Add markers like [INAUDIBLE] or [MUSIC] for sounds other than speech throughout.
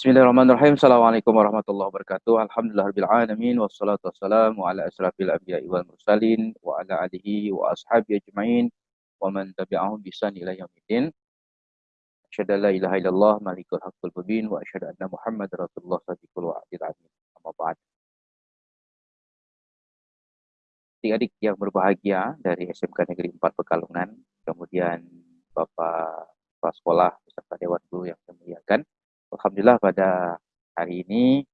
Bismillahirrahmanirrahim. Assalamualaikum warahmatullahi wabarakatuh. Alhamdulillahirrahmanirrahim. Wassalatu wassalamu ala asrafil anbiya'i wal mursalin wa ala alihi wa ashabi ajma'in wa man tabi'ahum bisan ila yaumiddin. Asyhadu an la ilaha illallah malikul haqqul mubin wa asyhadu anna Muhammad rasulullah sadiqul wa'adil amin. Amma ba'd. Adik-adik yang berbahagia dari SMK Negeri 4 Pekalongan, kemudian Bapak Kepala Sekolah beserta Dewan Guru yang saya muliakan, Alhamdulillah pada hari ini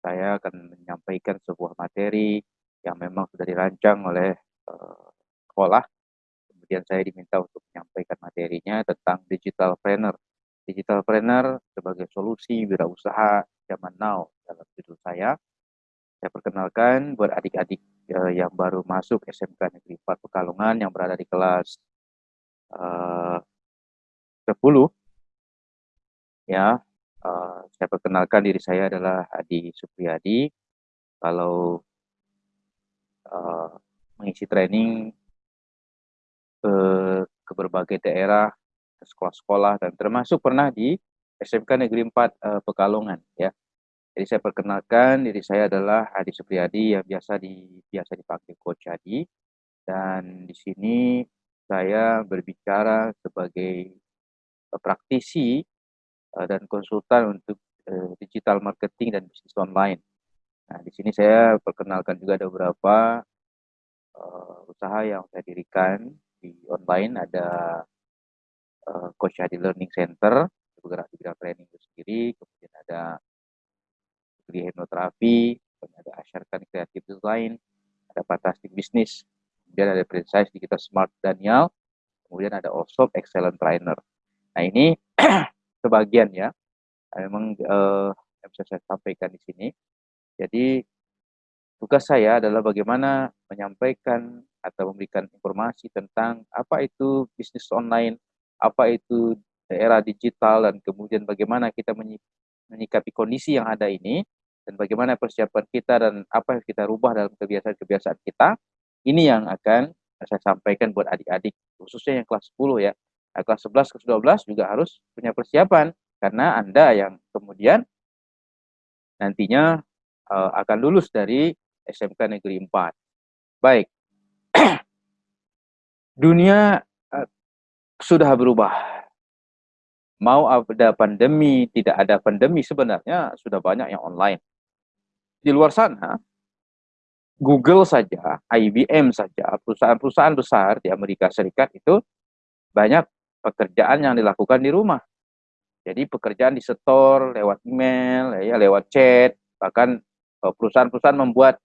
saya akan menyampaikan sebuah materi yang memang sudah dirancang oleh uh, sekolah. Kemudian saya diminta untuk menyampaikan materinya tentang digital planner. Digital planner sebagai solusi wirausaha zaman now dalam judul saya. Saya perkenalkan buat adik-adik uh, yang baru masuk SMK Negeri 4 Pekalongan yang berada di kelas uh, 10 ya Uh, saya perkenalkan diri saya adalah Adi Supriyadi. Kalau uh, mengisi training ke, ke berbagai daerah, ke sekolah-sekolah, dan termasuk pernah di SMK Negeri 4 uh, eh, Pekalongan. ya. Jadi saya perkenalkan diri saya adalah Adi Supriyadi yang biasa di biasa dipanggil Coach Adi. Dan di sini saya berbicara sebagai praktisi Eh, dan konsultan untuk uh, digital marketing dan bisnis online. Nah, di sini saya perkenalkan juga ada beberapa uh, usaha yang saya dirikan di online. Ada uh, Coach Hadi Learning Center, bergerak di bidang training itu sendiri. Kemudian ada degree hipnoterapi, kemudian ada Asyarkan Creative Design, ada Fantastic Business, kemudian ada Precise Digital Smart Daniel, kemudian ada Osop Excellent Trainer. Nah ini [CLEARS THROAT] sebagian ya memang uh, yang bisa saya sampaikan di sini. Jadi tugas saya adalah bagaimana menyampaikan atau memberikan informasi tentang apa itu bisnis online, apa itu daerah digital dan kemudian bagaimana kita menyikapi kondisi yang ada ini dan bagaimana persiapan kita dan apa yang kita rubah dalam kebiasaan-kebiasaan kita. Ini yang akan saya sampaikan buat adik-adik khususnya yang kelas 10 ya Nah, kelas 11 kelas 12 juga harus punya persiapan karena Anda yang kemudian nantinya uh, akan lulus dari SMK Negeri 4. Baik. [CLEARS THROAT] Dunia uh, sudah berubah. Mau ada pandemi, tidak ada pandemi sebenarnya sudah banyak yang online. Di luar sana Google saja, IBM saja, perusahaan-perusahaan besar di Amerika Serikat itu banyak pekerjaan yang dilakukan di rumah. Jadi pekerjaan di setor lewat email, ya lewat chat, bahkan eh, perusahaan-perusahaan membuat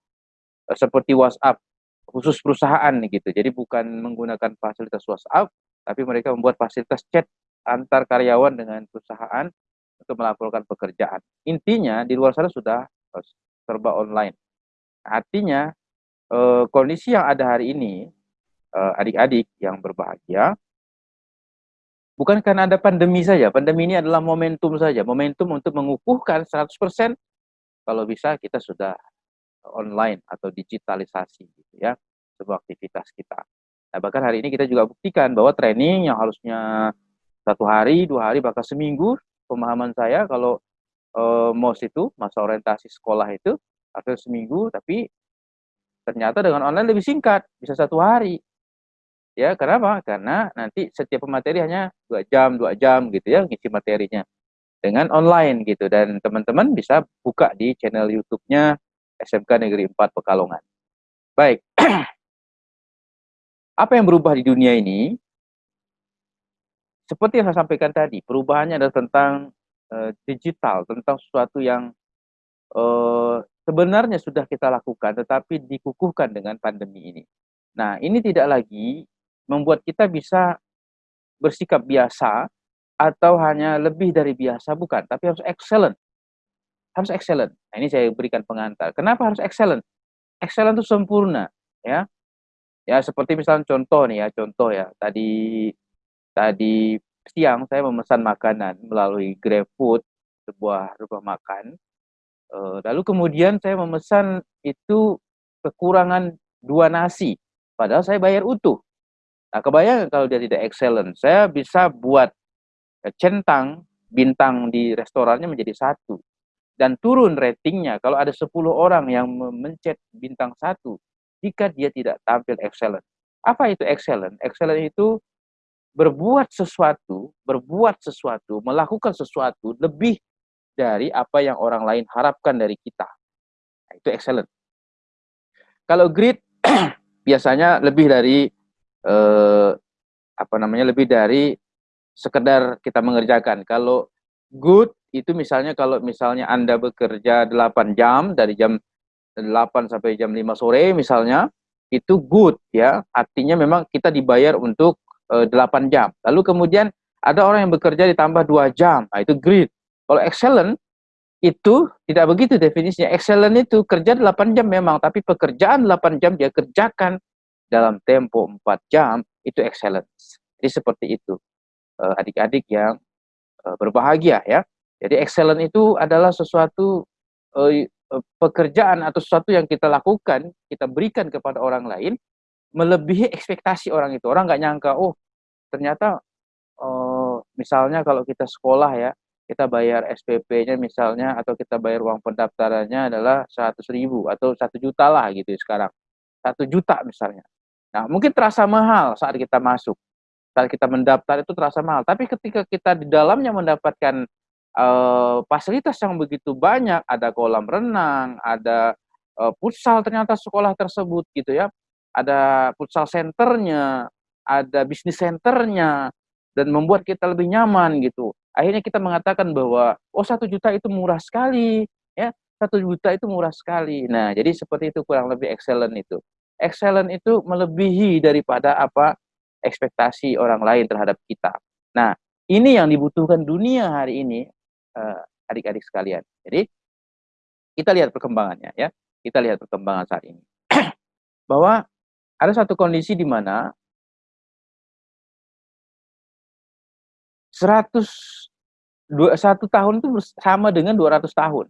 uh, seperti WhatsApp khusus perusahaan gitu. Jadi bukan menggunakan fasilitas WhatsApp, tapi mereka membuat fasilitas chat antar karyawan dengan perusahaan untuk melaporkan pekerjaan. Intinya di luar sana sudah uh, serba online. Artinya kondisi yang ada hari ini adik-adik yang berbahagia bukan karena ada pandemi saja. Pandemi ini adalah momentum saja, momentum untuk mengukuhkan 100% kalau bisa kita sudah online atau digitalisasi gitu ya sebuah aktivitas kita. Nah, bahkan hari ini kita juga buktikan bahwa training yang harusnya satu hari, dua hari, bahkan seminggu, pemahaman saya kalau eh, MOS itu, masa orientasi sekolah itu, harusnya seminggu, tapi ternyata dengan online lebih singkat, bisa satu hari. Ya, kenapa? Karena nanti setiap pemateri hanya dua jam, dua jam gitu ya ngisi materinya dengan online gitu dan teman-teman bisa buka di channel YouTube-nya SMK Negeri 4 Pekalongan. Baik. [CLEARS THROAT] Apa yang berubah di dunia ini? Seperti yang saya sampaikan tadi, perubahannya adalah tentang uh, digital, tentang sesuatu yang uh, sebenarnya sudah kita lakukan tetapi dikukuhkan dengan pandemi ini. Nah, ini tidak lagi membuat kita bisa bersikap biasa atau hanya lebih dari biasa bukan. Tapi harus excellent. Harus excellent. Nah, ini saya berikan pengantar. Kenapa harus excellent? Excellent itu sempurna ya. Ya seperti misalnya contoh nih ya. Contoh ya. Tadi tadi siang saya memesan makanan melalui GrabFood sebuah rumah makan. Eh, lalu kemudian saya memesan itu kekurangan dua nasi. Padahal saya bayar utuh Nah, kebayang kalau dia tidak excellent, saya bisa buat eh, centang bintang di restorannya menjadi satu dan turun ratingnya kalau ada 10 orang yang mencet bintang satu jika dia tidak tampil excellent. Apa itu excellent? Excellent itu berbuat sesuatu, berbuat sesuatu, melakukan sesuatu lebih dari apa yang orang lain harapkan dari kita. Nah, itu excellent. Kalau great [CLEARS THROAT] biasanya lebih dari eh, apa namanya lebih dari sekedar kita mengerjakan. Kalau good itu misalnya kalau misalnya Anda bekerja 8 jam dari jam 8 sampai jam 5 sore misalnya, itu good ya. Artinya memang kita dibayar untuk eh, 8 jam. Lalu kemudian ada orang yang bekerja ditambah 2 jam. Nah, itu great. Kalau excellent itu tidak begitu definisinya. Excellent itu kerja 8 jam memang, tapi pekerjaan 8 jam dia kerjakan dalam tempo 4 jam, itu excellence. Jadi seperti itu. Eh, adik-adik yang uh, berbahagia ya. Jadi excellent itu adalah sesuatu Eh, pekerjaan atau sesuatu yang kita lakukan, kita berikan kepada orang lain, melebihi ekspektasi orang itu. Orang nggak nyangka, oh ternyata misalnya kalau kita sekolah ya, kita bayar SPP-nya misalnya atau kita bayar uang pendaftarannya adalah 100 ribu atau satu juta lah gitu sekarang. Satu juta misalnya. Nah mungkin terasa mahal saat kita masuk. Saat kita mendaftar itu terasa mahal. Tapi ketika kita di dalamnya mendapatkan uh, fasilitas yang begitu banyak, ada kolam renang, ada uh, futsal ternyata sekolah tersebut gitu ya, ada futsal centernya, ada bisnis centernya, dan membuat kita lebih nyaman gitu. Akhirnya kita mengatakan bahwa oh satu juta itu murah sekali, ya satu juta itu murah sekali. Nah jadi seperti itu kurang lebih excellent itu. Excellent itu melebihi daripada apa ekspektasi orang lain terhadap kita. Nah ini yang dibutuhkan dunia hari ini Eh, adik-adik sekalian. Jadi kita lihat perkembangannya ya. Kita lihat perkembangan saat ini. [CLEARS THROAT] Bahwa ada satu kondisi di mana 100 satu tahun itu sama dengan 200 tahun.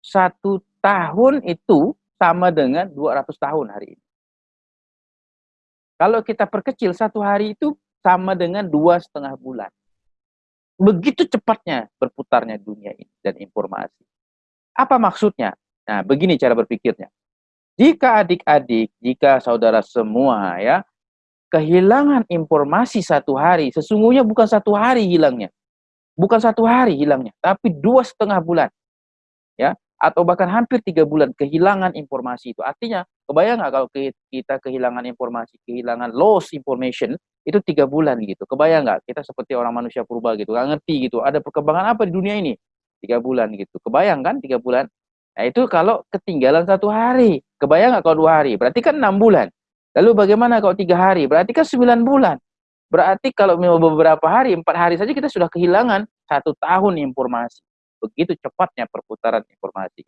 Satu tahun itu sama dengan 200 tahun hari ini. Kalau kita perkecil satu hari itu sama dengan dua setengah bulan. Begitu cepatnya berputarnya dunia ini dan informasi. Apa maksudnya? Nah, begini cara berpikirnya. Jika adik-adik, jika saudara semua ya, kehilangan informasi satu hari, sesungguhnya bukan satu hari hilangnya. Bukan satu hari hilangnya, tapi dua setengah bulan. Ya, atau bahkan hampir tiga bulan kehilangan informasi itu. Artinya, kebayang nggak kalau kita kehilangan informasi, kehilangan loss information, itu tiga bulan gitu. Kebayang nggak kita seperti orang manusia purba gitu, nggak ngerti gitu. Ada perkembangan apa di dunia ini? Tiga bulan gitu. Kebayang kan tiga bulan? Nah itu kalau ketinggalan satu hari. Kebayang nggak kalau dua hari? Berarti kan enam bulan. Lalu bagaimana kalau tiga hari? Berarti kan sembilan bulan. Berarti kalau beberapa hari, empat hari saja kita sudah kehilangan satu tahun informasi. Begitu cepatnya perputaran informasi.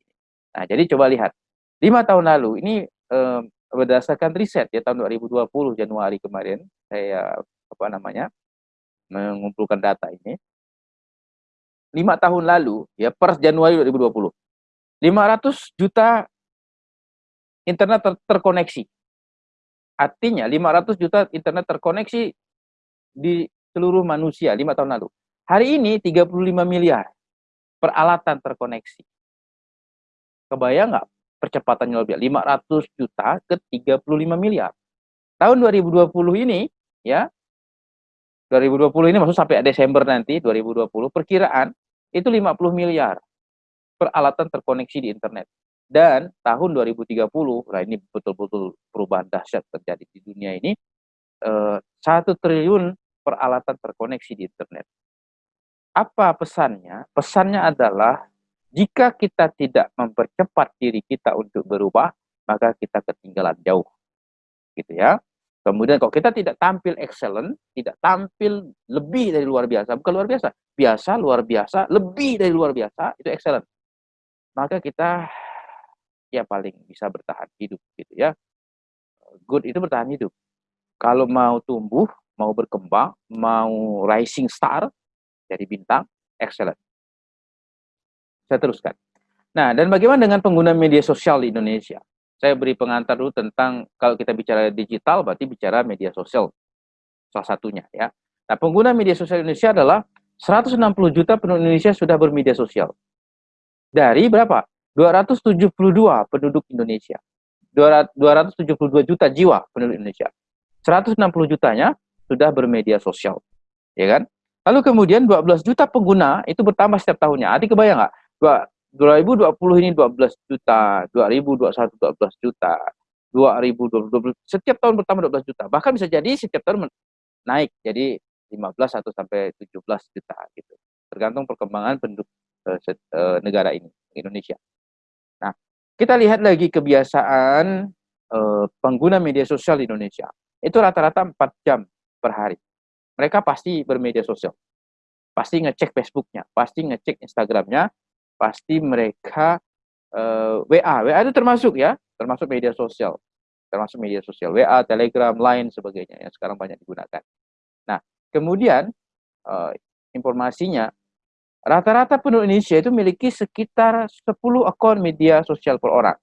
Nah, jadi coba lihat. Lima tahun lalu, ini eh, berdasarkan riset ya tahun 2020 Januari kemarin, saya apa namanya mengumpulkan data ini. Lima tahun lalu, ya per Januari 2020, 500 juta internet ter terkoneksi. Artinya 500 juta internet terkoneksi di seluruh manusia lima tahun lalu. Hari ini 35 miliar peralatan terkoneksi. Kebayang nggak percepatannya lebih 500 juta ke 35 miliar. Tahun 2020 ini ya 2020 ini maksud sampai Desember nanti 2020 perkiraan itu 50 miliar peralatan terkoneksi di internet. Dan tahun 2030, nah ini betul-betul perubahan dahsyat terjadi di dunia ini, eh, satu triliun peralatan terkoneksi di internet. Apa pesannya? Pesannya adalah jika kita tidak mempercepat diri kita untuk berubah, maka kita ketinggalan jauh. Gitu ya. Kemudian kalau kita tidak tampil excellent, tidak tampil lebih dari luar biasa, bukan luar biasa, biasa, luar biasa, lebih dari luar biasa, itu excellent. Maka kita ya paling bisa bertahan hidup gitu ya. Good itu bertahan hidup. Kalau mau tumbuh, mau berkembang, mau rising star, jadi bintang, excellent. Saya teruskan. Nah, dan bagaimana dengan pengguna media sosial di Indonesia? Saya beri pengantar dulu tentang kalau kita bicara digital, berarti bicara media sosial. Salah satunya ya. Nah, pengguna media sosial Indonesia adalah 160 juta penduduk Indonesia sudah bermedia sosial. Dari berapa? 272 penduduk Indonesia. 272 juta jiwa penduduk Indonesia. 160 jutanya sudah bermedia sosial. Ya kan? Lalu kemudian 12 juta pengguna itu bertambah setiap tahunnya. Adik kebayang nggak? 2020 ini 12 juta, 2021 12 juta, 2020 setiap tahun bertambah 12 juta. Bahkan bisa jadi setiap tahun naik jadi 15 atau sampai 17 juta gitu. Tergantung perkembangan penduduk uh, uh, negara ini, Indonesia. Nah, kita lihat lagi kebiasaan uh, pengguna media sosial di Indonesia. Itu rata-rata 4 jam per hari. Mereka pasti bermedia sosial. Pasti ngecek Facebooknya, pasti ngecek Instagramnya, pasti mereka uh, WA. WA itu termasuk ya, termasuk media sosial. Termasuk media sosial. WA, Telegram, Line, sebagainya yang sekarang banyak digunakan. Nah, kemudian uh, informasinya, rata-rata penduduk Indonesia itu memiliki sekitar 10 akun media sosial per orang.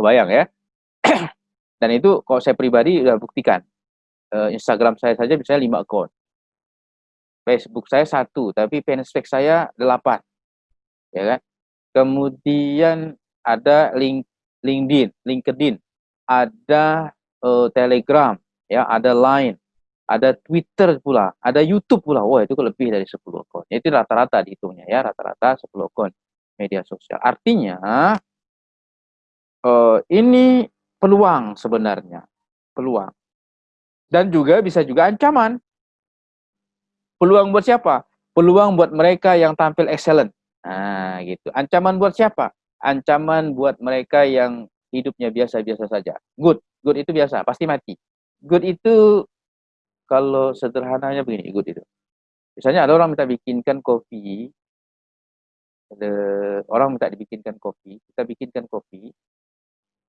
Kebayang ya? [CLEARS THROAT] Dan itu kalau saya pribadi sudah buktikan. Uh, Instagram saya saja bisa 5 akun. Facebook saya satu, tapi fanspage saya delapan ya kan? Kemudian ada link LinkedIn, LinkedIn, ada uh, Telegram, ya, ada Line, ada Twitter pula, ada YouTube pula. Wah, itu lebih dari 10 akun. Itu rata-rata dihitungnya ya, rata-rata 10 akun media sosial. Artinya uh, ini peluang sebenarnya, peluang. Dan juga bisa juga ancaman. Peluang buat siapa? Peluang buat mereka yang tampil excellent. Nah, gitu. Ancaman buat siapa? Ancaman buat mereka yang hidupnya biasa-biasa saja. Good, good itu biasa, pasti mati. Good itu kalau sederhananya begini, good itu. Misalnya ada orang minta bikinkan kopi, ada orang minta dibikinkan kopi, kita bikinkan kopi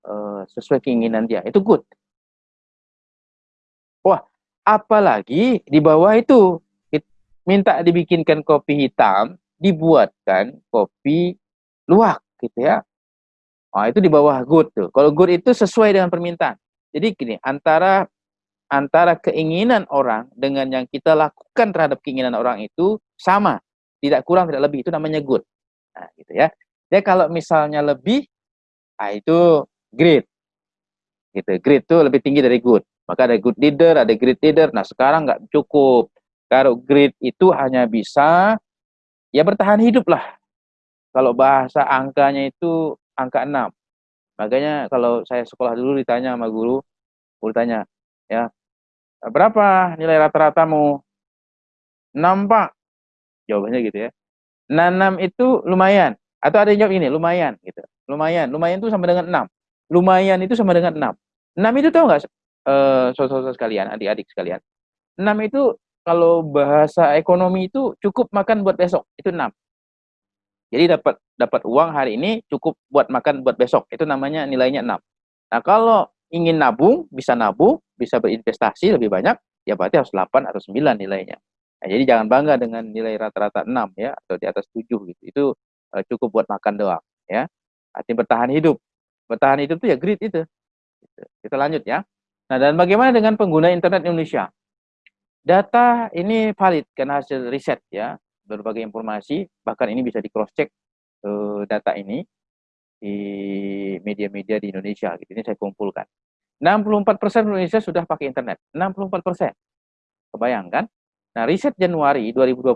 uh, sesuai keinginan dia, itu good. Wah, apalagi di bawah itu minta dibikinkan kopi hitam, dibuatkan kopi luwak gitu ya. Nah, itu di bawah good tuh. Kalau good itu sesuai dengan permintaan. Jadi gini, antara antara keinginan orang dengan yang kita lakukan terhadap keinginan orang itu sama, tidak kurang tidak lebih itu namanya good. Nah, gitu ya. Jadi kalau misalnya lebih, nah itu great. Gitu. Great itu lebih tinggi dari good. Maka ada good leader, ada great leader. Nah, sekarang nggak cukup. Kalau great itu hanya bisa ya bertahan hidup lah. Kalau bahasa angkanya itu angka 6. Makanya kalau saya sekolah dulu ditanya sama guru, guru tanya, ya, berapa nilai rata-ratamu? 6 pak. Jawabannya gitu ya. Nah, 6 itu lumayan. Atau ada yang jawab ini, lumayan gitu. Lumayan. Lumayan itu sama dengan 6. Lumayan itu sama dengan 6. 6 itu tahu nggak, uh, saudara-saudara sekalian, adik-adik sekalian? 6 itu kalau bahasa ekonomi itu cukup makan buat besok, itu 6. Jadi dapat dapat uang hari ini cukup buat makan buat besok, itu namanya nilainya 6. Nah, kalau ingin nabung, bisa nabung, bisa berinvestasi lebih banyak, ya berarti harus 8 atau 9 nilainya. Nah, jadi jangan bangga dengan nilai rata-rata 6 ya atau di atas 7 gitu. Itu uh, cukup buat makan doang ya. Artinya bertahan hidup. Bertahan hidup itu ya grit itu. Gitu. Kita lanjut ya. Nah, dan bagaimana dengan pengguna internet Indonesia? Data ini valid karena hasil riset ya, berbagai informasi, bahkan ini bisa di cross check uh, data ini di media-media di Indonesia. Gitu. Ini saya kumpulkan. 64% Indonesia sudah pakai internet. 64%. Kebayangkan? Nah, riset Januari 2020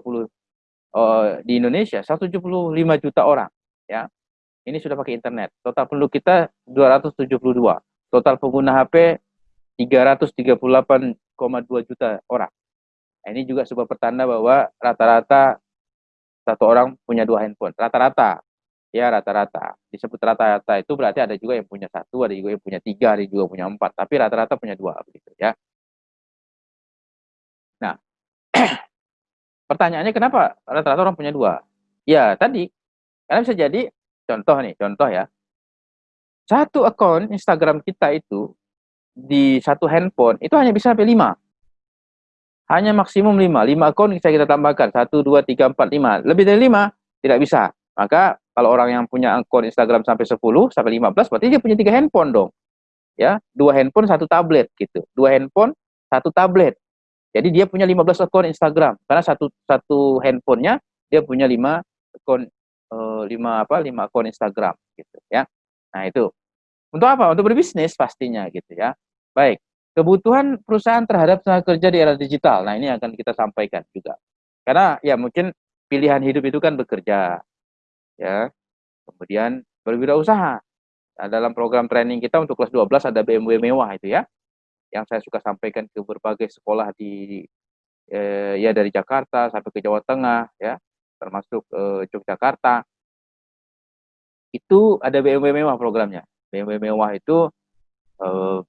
uh, di Indonesia 175 juta orang ya. Ini sudah pakai internet. Total penduduk kita 272. Total pengguna HP 338 juta orang. Nah, ini juga sebuah pertanda bahwa rata-rata satu orang punya dua handphone. Rata-rata, ya rata-rata. Disebut rata-rata itu berarti ada juga yang punya satu, ada juga yang punya tiga, ada juga punya empat. Tapi rata-rata punya dua, begitu ya. Nah, [CLEARS THROAT] pertanyaannya kenapa rata-rata orang punya dua? Ya tadi, karena bisa jadi contoh nih, contoh ya. Satu akun Instagram kita itu di satu handphone itu hanya bisa sampai 5. Hanya maksimum 5. 5 akun bisa kita tambahkan. 1, 2, 3, 4, 5. Lebih dari 5 tidak bisa. Maka kalau orang yang punya akun Instagram sampai 10, sampai 15, berarti dia punya 3 handphone dong. Ya, dua handphone, satu tablet gitu. Dua handphone, satu tablet. Jadi dia punya 15 akun Instagram karena satu satu handphonenya dia punya 5 akun uh, 5 apa 5 akun Instagram gitu ya. Nah, itu. Untuk apa? Untuk berbisnis pastinya gitu ya. Baik. Kebutuhan perusahaan terhadap tenaga kerja di era digital. Nah, ini akan kita sampaikan juga. Karena ya mungkin pilihan hidup itu kan bekerja. Ya. Kemudian berwirausaha. Nah, dalam program training kita untuk kelas 12 ada BMW mewah itu ya yang saya suka sampaikan ke berbagai sekolah di eh, ya dari Jakarta sampai ke Jawa Tengah ya termasuk eh, Yogyakarta itu ada BMW mewah programnya BMW mewah itu eh,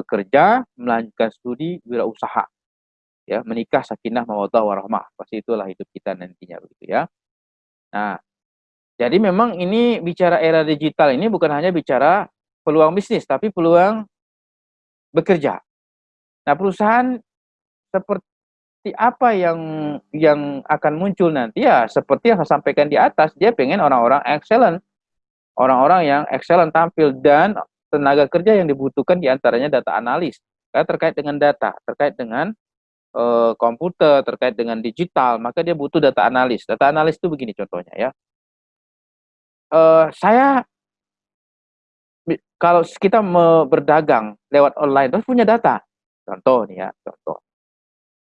bekerja melanjutkan studi wirausaha ya menikah sakinah mawaddah warahmah pasti itulah hidup kita nantinya begitu ya nah jadi memang ini bicara era digital ini bukan hanya bicara peluang bisnis tapi peluang bekerja. Nah, perusahaan seperti apa yang yang akan muncul nanti ya seperti yang saya sampaikan di atas, dia pengen orang-orang excellent. Orang-orang yang excellent tampil dan tenaga kerja yang dibutuhkan di antaranya data analis. Karena terkait dengan data, terkait dengan uh, komputer, terkait dengan digital, maka dia butuh data analis. Data analis itu begini contohnya ya. Uh, saya kalau kita berdagang lewat online, terus punya data. Contoh nih ya, contoh.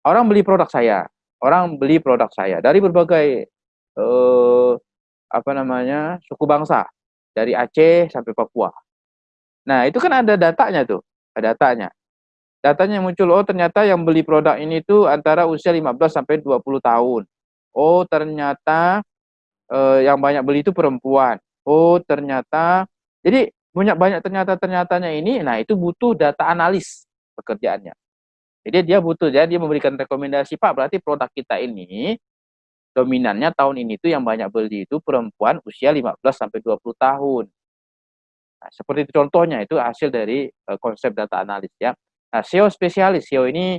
Orang beli produk saya, orang beli produk saya dari berbagai eh, apa namanya suku bangsa, dari Aceh sampai Papua. Nah itu kan ada datanya tuh, ada datanya. Datanya muncul, oh ternyata yang beli produk ini tuh antara usia 15 sampai 20 tahun. Oh ternyata eh, yang banyak beli itu perempuan. Oh ternyata, jadi banyak banyak ternyata ternyatanya ini nah itu butuh data analis pekerjaannya jadi dia butuh jadi dia memberikan rekomendasi Pak berarti produk kita ini dominannya tahun ini tuh yang banyak beli itu perempuan usia 15 sampai 20 tahun seperti contohnya itu hasil dari uh, konsep data analis ya. Nah SEO spesialis. SEO ini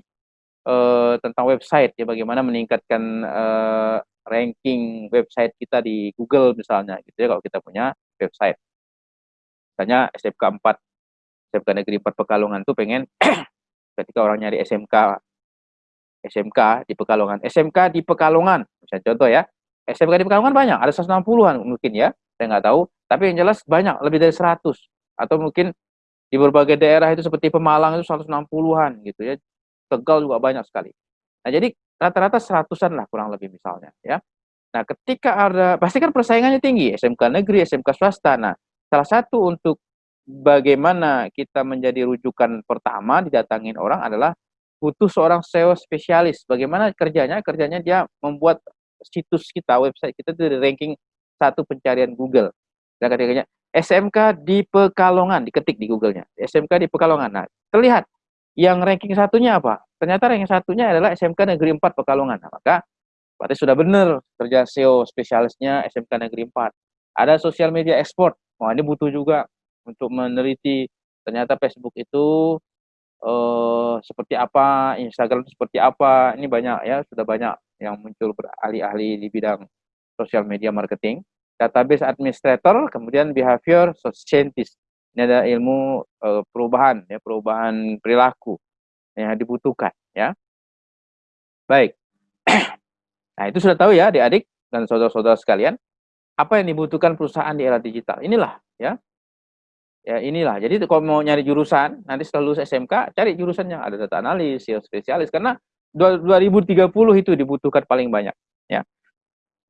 uh, tentang website ya bagaimana meningkatkan uh, ranking website kita di Google misalnya gitu ya kalau kita punya website. Misalnya SMK 4 SMK Negeri 4 Pekalongan tuh pengen [CLEARS THROAT] ketika orang nyari SMK SMK di Pekalongan. SMK di Pekalongan misalnya contoh ya SMK di Pekalongan banyak ada 160-an mungkin ya saya nggak tahu. Tapi yang jelas banyak lebih dari 100 atau mungkin di berbagai daerah itu seperti Pemalang itu 160-an gitu ya. Tegal juga banyak sekali. Nah jadi rata-rata seratusan lah kurang lebih misalnya ya. Nah ketika ada pasti kan persaingannya tinggi SMK negeri SMK swasta. Nah Salah satu untuk bagaimana kita menjadi rujukan pertama didatangin orang adalah butuh seorang SEO spesialis. Bagaimana kerjanya? Kerjanya dia membuat situs kita, website kita itu di ranking satu pencarian Google. Dan ketikanya SMK di Pekalongan, diketik di Google-nya. SMK di Pekalongan. Nah, terlihat yang ranking satunya apa? Ternyata ranking satunya adalah SMK Negeri 4 Pekalongan. Nah, maka berarti sudah benar kerja SEO spesialisnya SMK Negeri 4. Ada sosial media ekspor. Wah ini butuh juga untuk meneliti ternyata Facebook itu uh, seperti apa, Instagram seperti apa. Ini banyak ya, sudah banyak yang muncul berahli-ahli di bidang sosial media marketing. Database administrator, kemudian behavior scientist. Ini ada ilmu uh, perubahan, ya perubahan perilaku yang dibutuhkan, ya. Baik. [CLEARS THROAT] nah itu sudah tahu ya, adik-adik dan saudara-saudara sekalian apa yang dibutuhkan perusahaan di era digital. Inilah ya. Ya inilah. Jadi kalau mau nyari jurusan, nanti setelah lulus SMK, cari jurusan yang ada data analis, ya spesialis karena 2030 itu dibutuhkan paling banyak, ya.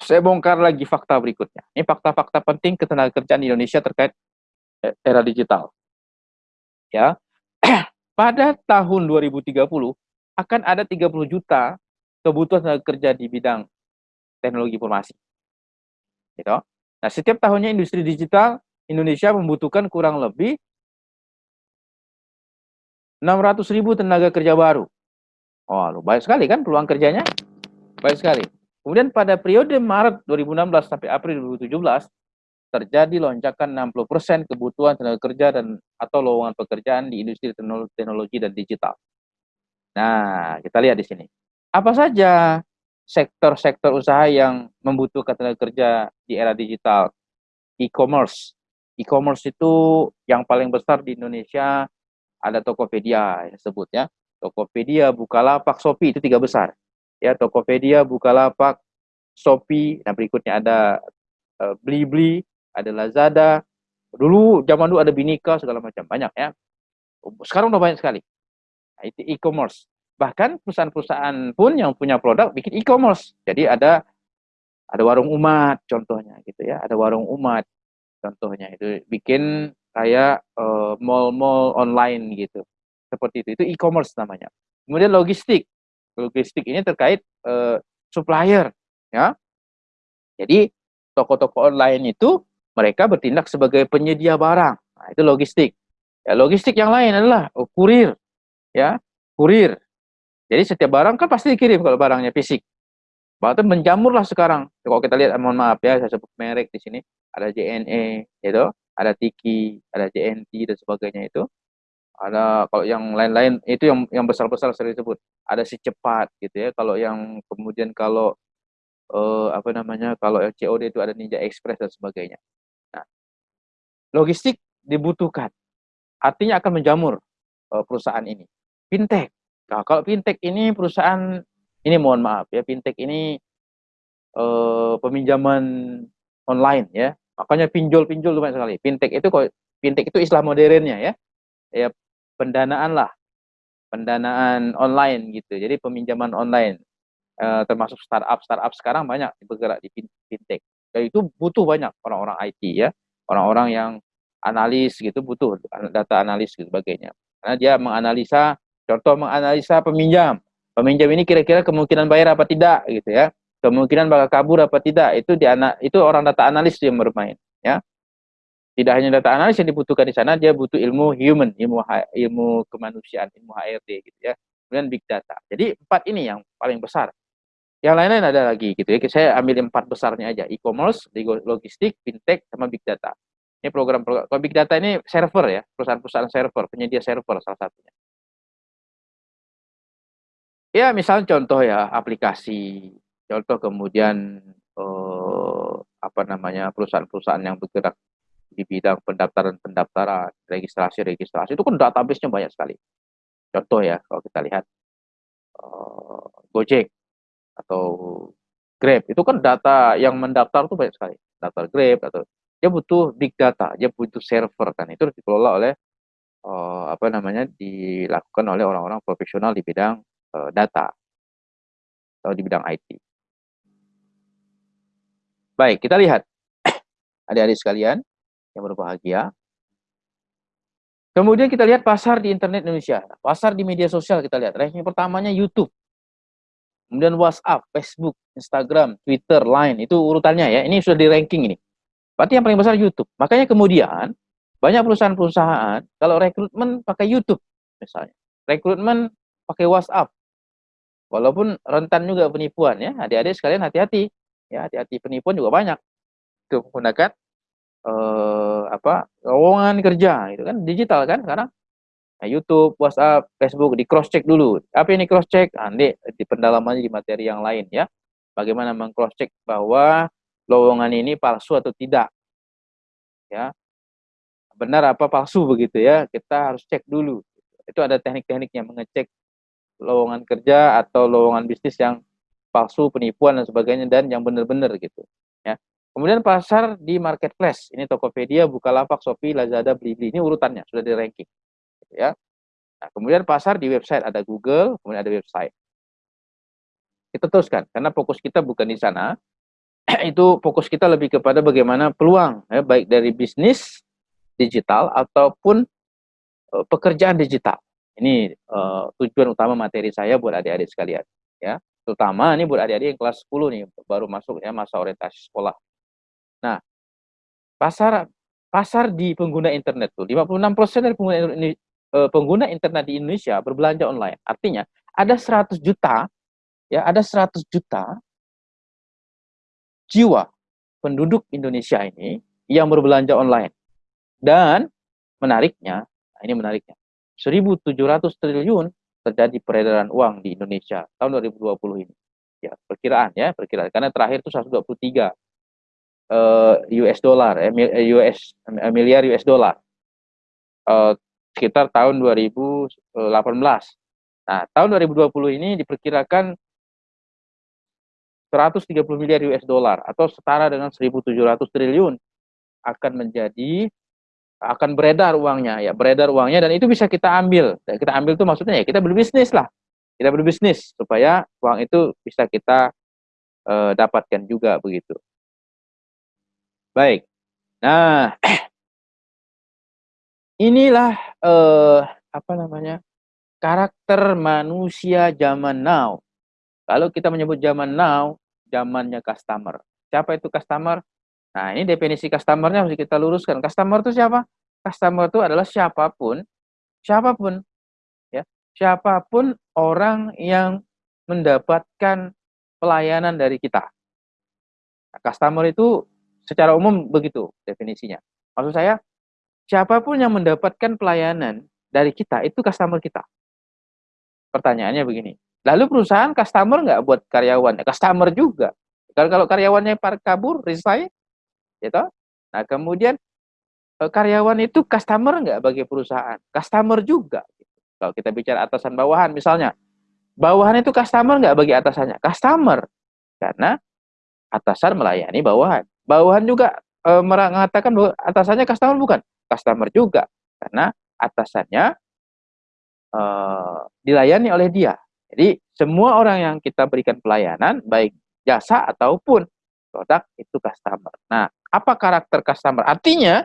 Saya bongkar lagi fakta berikutnya. Ini fakta-fakta penting ketenagakerjaan di Indonesia terkait e, era digital. Ya. [CLEARS THROAT] Pada tahun 2030 akan ada 30 juta kebutuhan tenaga kerja di bidang teknologi informasi gitu. Nah, setiap tahunnya industri digital Indonesia membutuhkan kurang lebih 600 ribu tenaga kerja baru. Oh, baik sekali kan peluang kerjanya? Baik sekali. Kemudian pada periode Maret 2016 sampai April 2017 terjadi lonjakan 60% kebutuhan tenaga kerja dan atau lowongan pekerjaan di industri teknologi dan digital. Nah, kita lihat di sini. Apa saja sektor-sektor usaha yang membutuhkan tenaga kerja di era digital. E-commerce. E-commerce itu yang paling besar di Indonesia ada Tokopedia yang sebut ya. Tokopedia, Bukalapak, Shopee itu tiga besar. Ya, Tokopedia, Bukalapak, Shopee, nah berikutnya ada uh, Blibli, ada Lazada. Dulu zaman dulu ada Binika segala macam, banyak ya. Sekarang udah banyak sekali. Nah, itu e-commerce. Bahkan perusahaan-perusahaan pun yang punya produk bikin e-commerce. Jadi ada ada warung umat contohnya gitu ya, ada warung umat contohnya itu bikin kayak uh, mall-mall online gitu seperti itu. Itu e-commerce namanya. Kemudian logistik. Logistik ini terkait uh, supplier, ya. Jadi toko-toko online itu mereka bertindak sebagai penyedia barang. Nah, itu logistik. Ya, logistik yang lain adalah oh, kurir, ya, kurir. Jadi setiap barang kan pasti dikirim kalau barangnya fisik. Bahkan menjamurlah sekarang. Kalau kita lihat, mohon maaf ya, saya sebut merek di sini. Ada JNE, itu, ada Tiki, ada JNT dan sebagainya itu ada kalau yang lain-lain itu yang yang besar-besar sering disebut. Ada si cepat gitu ya. Kalau yang kemudian kalau uh, apa namanya kalau COD itu ada Ninja Express dan sebagainya. Nah logistik dibutuhkan. Artinya akan menjamur uh, perusahaan ini. Fintech. Nah kalau fintech ini perusahaan ini mohon maaf ya fintech ini uh, peminjaman online ya. Makanya pinjol-pinjol banyak sekali. Fintech itu kok fintech itu istilah modernnya ya. Ya pendanaan lah, pendanaan online gitu. Jadi peminjaman online, uh, termasuk startup startup sekarang banyak bergerak di fintech. Dan itu butuh banyak orang-orang IT ya, orang-orang yang analis gitu butuh data analis gitu sebagainya. Karena dia menganalisa, contoh menganalisa peminjam. Peminjam ini kira-kira kemungkinan bayar apa tidak gitu ya. Kemungkinan bakal kabur apa tidak itu di itu orang data analis yang bermain ya tidak hanya data analis yang dibutuhkan di sana, dia butuh ilmu human, ilmu ilmu kemanusiaan, ilmu HRD gitu ya. Kemudian big data. Jadi empat ini yang paling besar. Yang lain-lain ada lagi gitu ya. Saya ambil empat besarnya aja, e-commerce, logistik, fintech, sama big data. Ini program-program. Kalau big data ini server ya, perusahaan-perusahaan server, penyedia server salah satunya. Ya, misalnya contoh ya, aplikasi, contoh kemudian eh, apa namanya perusahaan-perusahaan yang bergerak di bidang pendaftaran-pendaftaran, registrasi-registrasi itu kan database-nya banyak sekali. Contoh ya, kalau kita lihat uh, Gojek atau Grab itu kan data yang mendaftar itu banyak sekali. Daftar Grab atau dia butuh big data, dia butuh server kan itu dikelola oleh uh, apa namanya dilakukan oleh orang-orang profesional di bidang uh, data atau di bidang IT. Baik, kita lihat [COUGHS] adik-adik sekalian yang berbahagia. Kemudian kita lihat pasar di internet Indonesia. Pasar di media sosial kita lihat. Ranking pertamanya YouTube. Kemudian WhatsApp, Facebook, Instagram, Twitter, Line. Itu urutannya ya. Ini sudah di ranking ini. Berarti yang paling besar YouTube. Makanya kemudian banyak perusahaan-perusahaan kalau rekrutmen pakai YouTube misalnya. Rekrutmen pakai WhatsApp. Walaupun rentan juga penipuan ya. Adik-adik sekalian hati-hati. Ya, hati-hati penipuan juga banyak. Itu menggunakan eh, apa lowongan kerja itu kan digital kan sekarang nah, YouTube, WhatsApp, Facebook di cross check dulu. Apa ini cross check? Nanti di pendalamannya di materi yang lain ya. Bagaimana mengcross check bahwa lowongan ini palsu atau tidak. Ya. Benar apa palsu begitu ya. Kita harus cek dulu. Itu ada teknik-tekniknya mengecek lowongan kerja atau lowongan bisnis yang palsu, penipuan dan sebagainya dan yang benar-benar gitu. Kemudian pasar di marketplace. Ini Tokopedia, Bukalapak, Shopee, Lazada, Blibli. Ini urutannya sudah di ranking. Ya. Nah, kemudian pasar di website ada Google, kemudian ada website. Kita teruskan karena fokus kita bukan di sana. [CLEARS THROAT] Itu fokus kita lebih kepada bagaimana peluang ya, baik dari bisnis digital ataupun uh, pekerjaan digital. Ini uh, tujuan utama materi saya buat adik-adik sekalian ya. Terutama ini buat adik-adik yang kelas 10 nih baru masuk ya masa orientasi sekolah. Nah, pasar pasar di pengguna internet tuh 56% dari pengguna eh, pengguna internet di Indonesia berbelanja online. Artinya ada 100 juta ya, ada 100 juta jiwa penduduk Indonesia ini yang berbelanja online. Dan menariknya, nah ini menariknya. 1.700 triliun terjadi peredaran uang di Indonesia tahun 2020 ini. Ya, perkiraan ya, perkiraan. Karena terakhir itu 123 eh, US dollar, eh, US eh, miliar US dollar. Uh, sekitar tahun 2018. Nah, tahun 2020 ini diperkirakan 130 miliar US dollar atau setara dengan 1.700 triliun akan menjadi akan beredar uangnya ya beredar uangnya dan itu bisa kita ambil. Kita ambil itu maksudnya ya kita berbisnis lah. Kita berbisnis supaya uang itu bisa kita uh, dapatkan juga begitu baik nah [CLEARS THROAT] inilah uh, apa namanya karakter manusia zaman now. Kalau kita menyebut zaman now, zamannya customer. Siapa itu customer? Nah, ini definisi customernya harus kita luruskan. Customer itu siapa? Customer itu adalah siapa pun, siapa pun, ya, siapa pun orang yang mendapatkan pelayanan dari kita. Nah, customer itu secara umum begitu definisinya. Maksud saya, siapa pun yang mendapatkan pelayanan dari kita itu customer kita. Pertanyaannya begini, lalu perusahaan customer nggak buat karyawan? Customer juga. Kalau kalau karyawannya kabur, resign, gitu. Nah kemudian eh, karyawan itu customer nggak bagi perusahaan? Customer juga. Kalau kita bicara atasan bawahan, misalnya, bawahan itu customer nggak bagi atasannya? Customer, karena atasan melayani bawahan. Bawahan juga e, mengatakan bahwa atasannya customer bukan? Customer juga, karena atasannya uh, dilayani oleh dia. Jadi semua orang yang kita berikan pelayanan, baik jasa ataupun produk itu customer. Nah, apa karakter customer? Artinya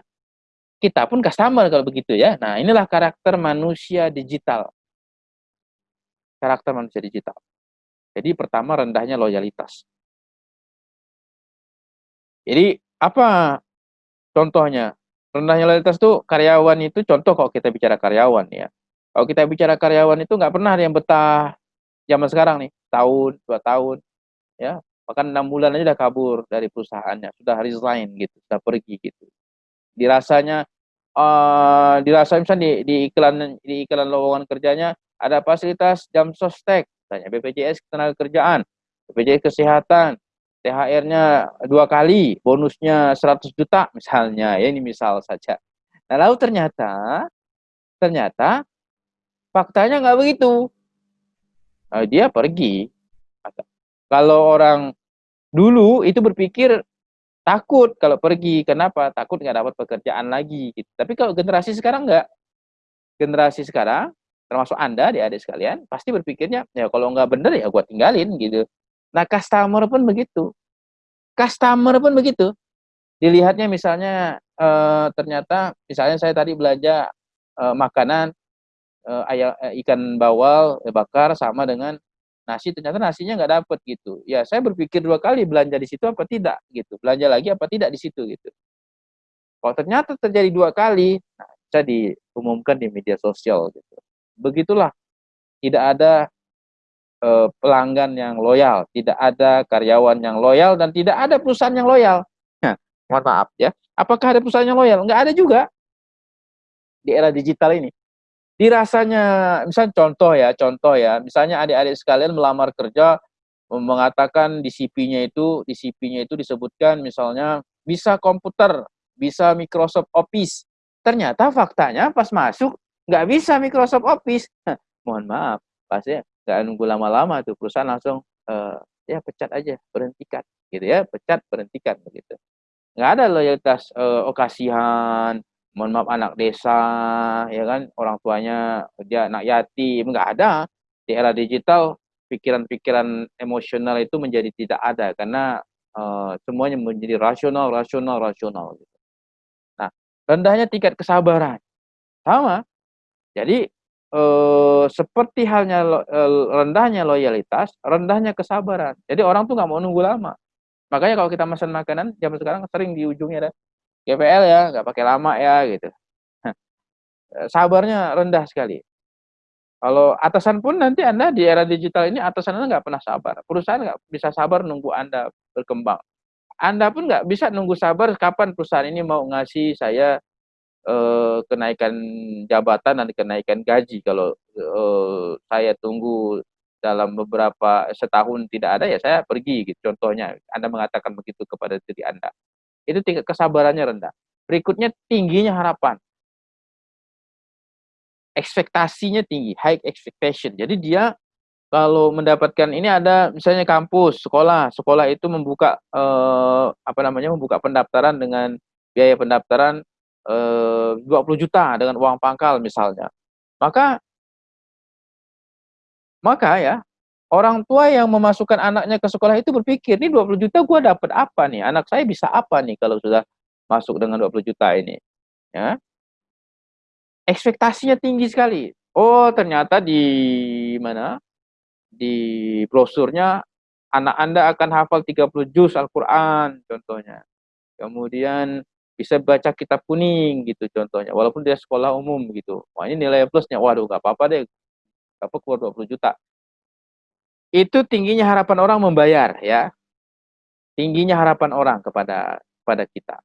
kita pun customer kalau begitu ya. Nah, inilah karakter manusia digital. Karakter manusia digital. Jadi pertama rendahnya loyalitas. Jadi apa contohnya? Rendahnya loyalitas itu karyawan itu contoh kalau kita bicara karyawan ya. Kalau kita bicara karyawan itu nggak pernah ada yang betah zaman sekarang nih, tahun, dua tahun, ya bahkan enam bulan aja udah kabur dari perusahaannya, sudah resign gitu, sudah pergi gitu. Dirasanya, uh, dirasa misalnya di, di iklan di iklan lowongan kerjanya ada fasilitas jam sostek, tanya BPJS tenaga kerjaan, BPJS kesehatan, THR-nya dua kali, bonusnya 100 juta misalnya, ya ini misal saja. Nah lalu ternyata, ternyata Faktanya nggak begitu. Nah, dia pergi. Kalau orang dulu itu berpikir takut kalau pergi. Kenapa? Takut nggak dapat pekerjaan lagi. Gitu. Tapi kalau generasi sekarang nggak. Generasi sekarang, termasuk Anda, di adik sekalian, pasti berpikirnya, ya kalau nggak bener ya gue tinggalin gitu. Nah, customer pun begitu. Customer pun begitu. Dilihatnya misalnya, eh, ternyata, misalnya saya tadi belanja eh, makanan, uh, ayam uh, ikan bawal uh, bakar sama dengan nasi ternyata nasinya nggak dapet gitu. Ya saya berpikir dua kali belanja di situ apa tidak gitu. Belanja lagi apa tidak di situ gitu. Kalau ternyata terjadi dua kali nah, bisa diumumkan di media sosial gitu. Begitulah. Tidak ada uh, pelanggan yang loyal. Tidak ada karyawan yang loyal dan tidak ada perusahaan yang loyal. Nah, mohon maaf ya. Apakah ada perusahaan yang loyal? Nggak ada juga. Di era digital ini. Dirasanya misalnya contoh ya contoh ya. Misalnya adik-adik sekalian melamar kerja mengatakan di CV-nya itu di CV-nya itu disebutkan misalnya bisa komputer bisa Microsoft Office. Ternyata faktanya pas masuk nggak bisa Microsoft Office. Mohon maaf pasti nggak nunggu lama-lama tuh perusahaan langsung uh, ya pecat aja berhentikan gitu ya pecat berhentikan begitu. Nggak ada loyalitas uh, oh kasihan mohon maaf anak desa ya kan orang tuanya dia anak yatim nggak ada. Di era digital pikiran-pikiran emosional itu menjadi tidak ada karena uh, semuanya menjadi rasional rasional rasional gitu. nah rendahnya tingkat kesabaran. Sama. Jadi uh, seperti halnya uh, rendahnya loyalitas rendahnya kesabaran jadi orang tuh nggak mau nunggu lama makanya kalau kita pesan makanan zaman sekarang sering di ujungnya ada GPL ya, nggak pakai lama ya gitu. Sabarnya rendah sekali. Kalau atasan pun nanti Anda di era digital ini atasan Anda nggak pernah sabar. Perusahaan nggak bisa sabar nunggu Anda berkembang. Anda pun nggak bisa nunggu sabar kapan perusahaan ini mau ngasih saya eh, kenaikan jabatan dan kenaikan gaji. Kalau eh, saya tunggu dalam beberapa setahun tidak ada ya saya pergi gitu. Contohnya Anda mengatakan begitu kepada diri Anda itu tingkat kesabarannya rendah. Berikutnya tingginya harapan. ekspektasinya tinggi, high expectation. Jadi dia kalau mendapatkan ini ada misalnya kampus, sekolah, sekolah itu membuka eh, apa namanya membuka pendaftaran dengan biaya pendaftaran 20 juta dengan uang pangkal misalnya. Maka maka ya orang tua yang memasukkan anaknya ke sekolah itu berpikir, ini 20 juta gue dapat apa nih? Anak saya bisa apa nih kalau sudah masuk dengan 20 juta ini? Ya. Ekspektasinya tinggi sekali. Oh, ternyata di mana? di brosurnya anak Anda akan hafal 30 juz Al-Qur'an contohnya. Kemudian bisa baca kitab kuning gitu contohnya. Walaupun dia sekolah umum gitu. Wah, ini nilai plusnya. Waduh, nggak apa-apa deh. Apa keluar 20 juta. Itu tingginya harapan orang membayar ya. Tingginya harapan orang kepada kepada kita.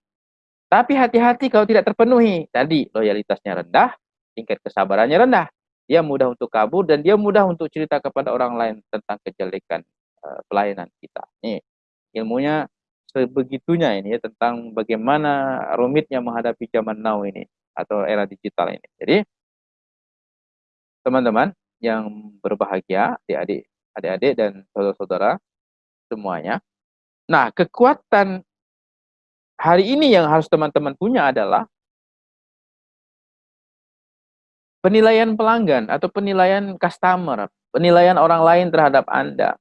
Tapi hati-hati kalau tidak terpenuhi. Tadi loyalitasnya rendah, tingkat kesabarannya rendah dia mudah untuk kabur dan dia mudah untuk cerita kepada orang lain tentang kejelekan uh, pelayanan kita. Nih, ilmunya sebegitunya ini ya tentang bagaimana rumitnya menghadapi zaman now ini atau era digital ini. Jadi teman-teman yang berbahagia, adik-adik, adik-adik dan saudara-saudara semuanya. Nah, kekuatan hari ini yang harus teman-teman punya adalah penilaian pelanggan atau penilaian customer, penilaian orang lain terhadap Anda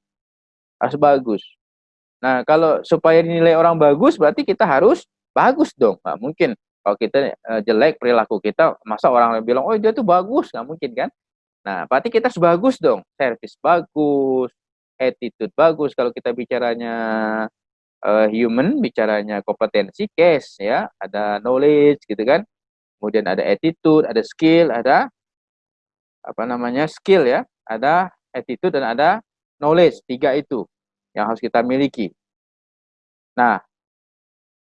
harus bagus. Nah, kalau supaya dinilai orang bagus berarti kita harus bagus dong. Nggak mungkin kalau kita uh, jelek perilaku kita, masa orang bilang, oh dia tuh bagus, nggak mungkin kan? Nah, berarti kita harus bagus dong. Service bagus, attitude bagus. Kalau kita bicaranya uh, human, bicaranya kompetensi, case ya, ada knowledge gitu kan. Kemudian ada attitude, ada skill, ada apa namanya skill ya, ada attitude dan ada knowledge. Tiga itu yang harus kita miliki. Nah,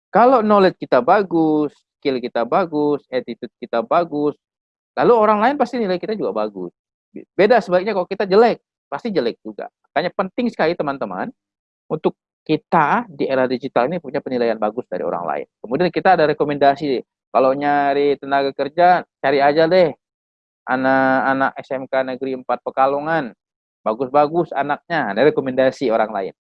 kalau knowledge kita bagus, skill kita bagus, attitude kita bagus, lalu orang lain pasti nilai kita juga bagus. Beda sebaliknya kalau kita jelek, pasti jelek juga. Makanya penting sekali teman-teman untuk kita di era digital ini punya penilaian bagus dari orang lain. Kemudian kita ada rekomendasi, kalau nyari tenaga kerja, cari aja deh anak-anak SMK Negeri 4 Pekalongan. Bagus-bagus anaknya, ada rekomendasi orang lain.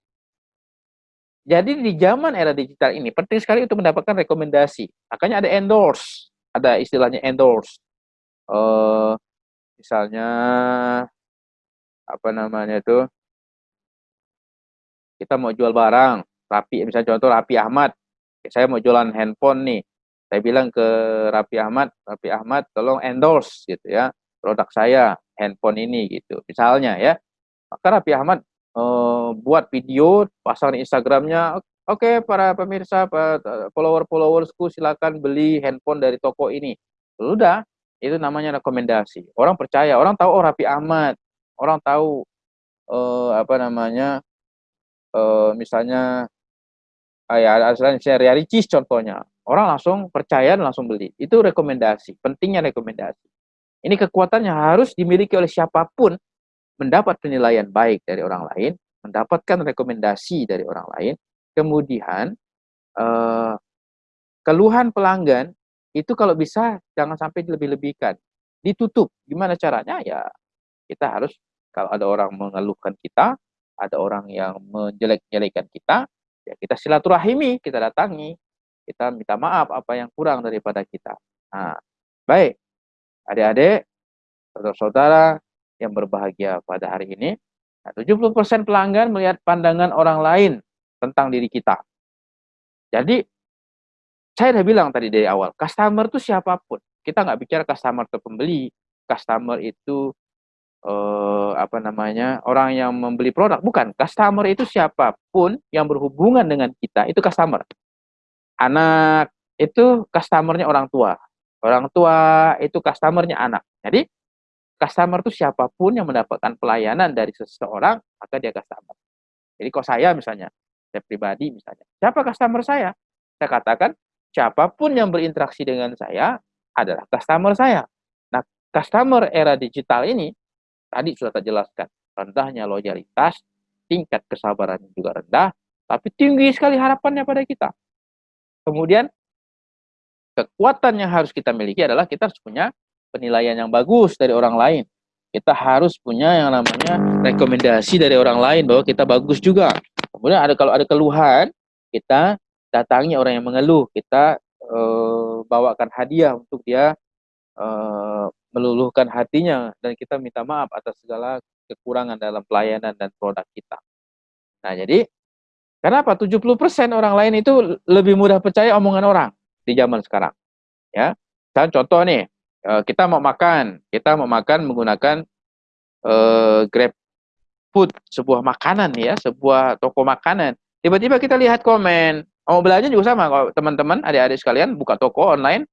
Jadi di zaman era digital ini penting sekali untuk mendapatkan rekomendasi. Makanya ada endorse, ada istilahnya endorse. Uh, misalnya apa namanya itu? Kita mau jual barang, Rapi, misalnya contoh Rapi Ahmad. Saya mau jualan handphone nih. Saya bilang ke Rapi Ahmad, Rapi Ahmad tolong endorse gitu ya produk saya handphone ini gitu misalnya ya maka Rapi Ahmad uh, buat video pasang Instagramnya oke okay, para pemirsa follower followersku silakan beli handphone dari toko ini. Udah itu namanya rekomendasi. Orang percaya orang tahu oh Rapi Ahmad. Orang tahu uh, apa namanya uh, misalnya kayak saya Ricis contohnya. Orang langsung percaya dan langsung beli. Itu rekomendasi pentingnya rekomendasi. Ini kekuatan yang harus dimiliki oleh siapa pun mendapat penilaian baik dari orang lain, mendapatkan rekomendasi dari orang lain, kemudian eh, keluhan pelanggan itu kalau bisa jangan sampai dilebih-lebihkan, ditutup. Gimana caranya? Ya kita harus kalau ada orang mengeluhkan kita, ada orang yang menjelek-jelekan kita, ya kita silaturahimi, kita datangi, kita minta maaf apa yang kurang daripada kita. Nah, baik. Adik-adik, saudara-saudara yang berbahagia pada hari ini, 70% nah, pelanggan melihat pandangan orang lain tentang diri kita. Jadi, saya udah bilang tadi dari awal, customer itu siapa pun. Kita nggak bicara customer itu pembeli, customer itu eh, apa namanya orang yang membeli produk, bukan. Customer itu siapa pun yang berhubungan dengan kita itu customer. Anak itu customernya orang tua, Orang tua itu customernya anak. Jadi customer itu siapa pun yang mendapatkan pelayanan dari seseorang, maka dia customer. Jadi kalau saya misalnya, saya pribadi misalnya, siapa customer saya? Saya katakan, siapa pun yang berinteraksi dengan saya adalah customer saya. Nah, customer era digital ini, tadi sudah terjelaskan, rendahnya loyalitas, tingkat kesabaran juga rendah, tapi tinggi sekali harapannya pada kita. Kemudian kekuatan yang harus kita miliki adalah kita harus punya penilaian yang bagus dari orang lain. Kita harus punya yang namanya rekomendasi dari orang lain bahwa kita bagus juga. Kemudian ada kalau ada keluhan, kita datangi orang yang mengeluh, kita uh, bawakan hadiah untuk dia uh, meluluhkan hatinya dan kita minta maaf atas segala kekurangan dalam pelayanan dan produk kita. Nah, jadi kenapa 70% orang lain itu lebih mudah percaya omongan orang di zaman sekarang? Ya. Dan contoh nih, Eh, kita mau makan, kita mau makan menggunakan uh, Grab Food, sebuah makanan ya, sebuah toko makanan. Tiba-tiba kita lihat komen, mau belanja juga sama. Kalau teman-teman, adik-adik sekalian buka toko online,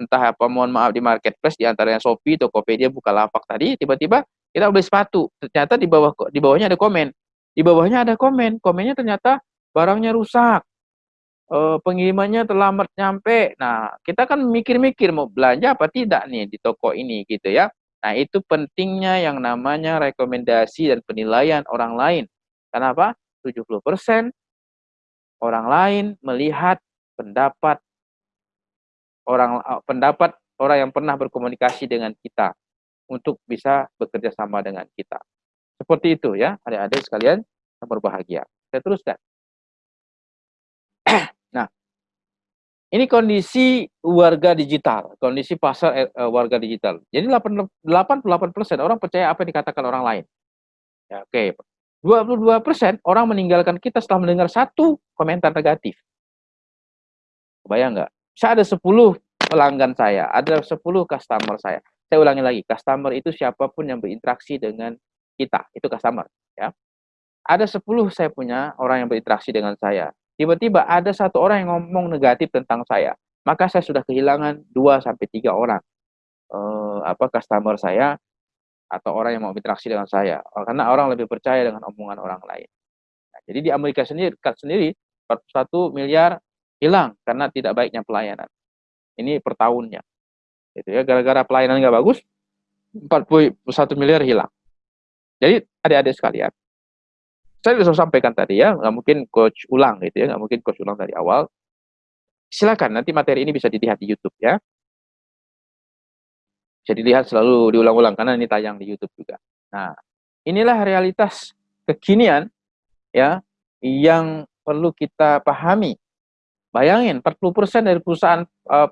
entah apa mohon maaf di marketplace di antaranya Shopee, Tokopedia, Bukalapak tadi, tiba-tiba kita beli sepatu, ternyata di bawah di bawahnya ada komen. Di bawahnya ada komen, komennya ternyata barangnya rusak uh, pengirimannya terlambat nyampe. Nah, kita kan mikir-mikir mau belanja apa tidak nih di toko ini gitu ya. Nah, itu pentingnya yang namanya rekomendasi dan penilaian orang lain. Kenapa? 70% orang lain melihat pendapat orang eh, pendapat orang yang pernah berkomunikasi dengan kita untuk bisa bekerja sama dengan kita. Seperti itu ya, adik-adik sekalian yang berbahagia. Saya teruskan. Ini kondisi warga digital, kondisi pasar uh, warga digital. Jadi 88% orang percaya apa yang dikatakan orang lain. Ya, Oke, okay. 22% orang meninggalkan kita setelah mendengar satu komentar negatif. Bayang nggak? Bisa ada 10 pelanggan saya, ada 10 customer saya. Saya ulangi lagi, customer itu siapa pun yang berinteraksi dengan kita, itu customer. ya. Ada 10 saya punya orang yang berinteraksi dengan saya tiba-tiba ada satu orang yang ngomong negatif tentang saya, maka saya sudah kehilangan 2 sampai tiga orang uh, apa customer saya atau orang yang mau interaksi dengan saya. Karena orang lebih percaya dengan omongan orang lain. Nah, jadi di Amerika sendiri, sendiri 41 miliar hilang karena tidak baiknya pelayanan. Ini per tahunnya. Gitu ya, gara-gara pelayanan nggak bagus, 41 miliar hilang. Jadi adik-adik sekalian, saya sudah sampaikan tadi ya, nggak mungkin coach ulang gitu ya, nggak mungkin coach ulang dari awal. Silakan nanti materi ini bisa dilihat di YouTube ya. Bisa dilihat selalu diulang-ulang karena ini tayang di YouTube juga. Nah, inilah realitas kekinian ya yang perlu kita pahami. Bayangin 40% dari perusahaan uh,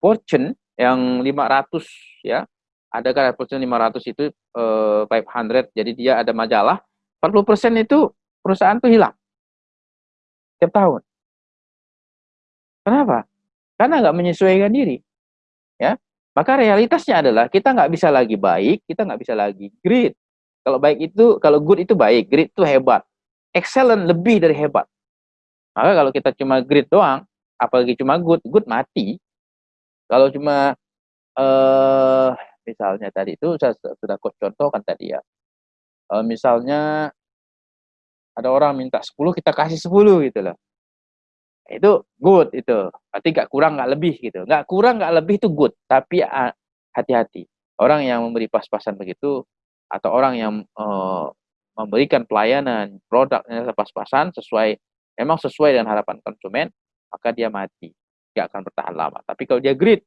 Fortune yang 500 ya, ada kan Fortune 500 itu uh, 500 jadi dia ada majalah 40% itu perusahaan tuh hilang. Tiap tahun. Kenapa? Karena nggak menyesuaikan diri. Ya, maka realitasnya adalah kita nggak bisa lagi baik, kita nggak bisa lagi great. Kalau baik itu, kalau good itu baik, great itu hebat. Excellent lebih dari hebat. Maka kalau kita cuma great doang, apalagi cuma good, good mati. Kalau cuma eh misalnya tadi itu saya sudah contohkan tadi ya uh, misalnya ada orang minta 10 kita kasih 10 gitu loh. Itu good itu. Berarti nggak kurang nggak lebih gitu. Nggak kurang nggak lebih itu good. Tapi hati-hati. Orang yang memberi pas-pasan begitu atau orang yang uh, memberikan pelayanan produknya pas-pasan sesuai memang sesuai dengan harapan konsumen, maka dia mati. Nggak akan bertahan lama. Tapi kalau dia grit,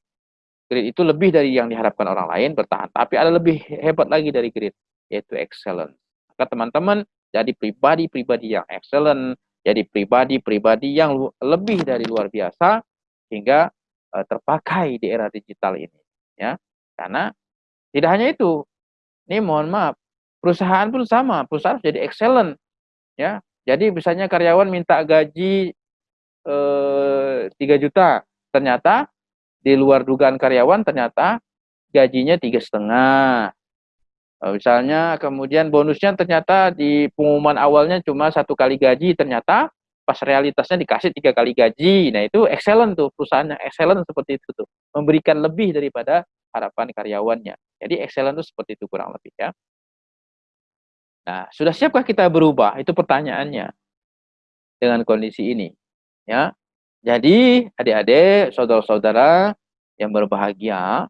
grit itu lebih dari yang diharapkan orang lain bertahan. Tapi ada lebih hebat lagi dari grit yaitu excellent. Maka teman-teman jadi pribadi-pribadi yang excellent, jadi pribadi-pribadi yang lebih dari luar biasa hingga uh, terpakai di era digital ini ya. Karena tidak hanya itu. Ini mohon maaf, perusahaan pun sama, perusahaan harus jadi excellent ya. Jadi misalnya karyawan minta gaji eh, 3 juta, ternyata di luar dugaan karyawan ternyata gajinya tiga setengah misalnya kemudian bonusnya ternyata di pengumuman awalnya cuma satu kali gaji, ternyata pas realitasnya dikasih tiga kali gaji. Nah itu excellent tuh perusahaannya excellent seperti itu tuh, memberikan lebih daripada harapan karyawannya. Jadi excellent tuh seperti itu kurang lebih ya. Nah sudah siapkah kita berubah? Itu pertanyaannya dengan kondisi ini. Ya, jadi adik-adik, saudara-saudara yang berbahagia,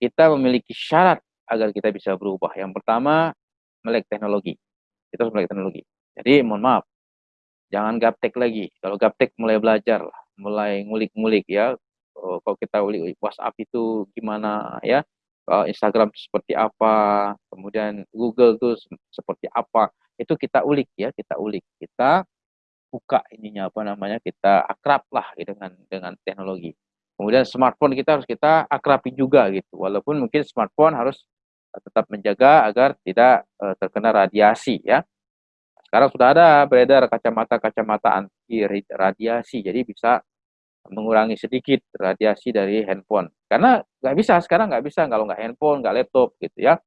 kita memiliki syarat agar kita bisa berubah. Yang pertama, melek teknologi. Kita harus melek teknologi. Jadi mohon maaf, jangan gaptek lagi. Kalau gaptek mulai belajar mulai ngulik-ngulik ya. Oh, kalau kita ulik WhatsApp itu gimana ya, Instagram seperti apa, kemudian Google tuh seperti apa, itu kita ulik ya, kita ulik. Kita buka ininya apa namanya, kita akrab lah gitu dengan dengan teknologi. Kemudian smartphone kita harus kita akrabi juga gitu. Walaupun mungkin smartphone harus tetap menjaga agar tidak uh, terkena radiasi ya. Sekarang sudah ada beredar kacamata-kacamata anti radiasi, jadi bisa mengurangi sedikit radiasi dari handphone. Karena nggak bisa sekarang nggak bisa kalau nggak handphone, nggak laptop gitu ya,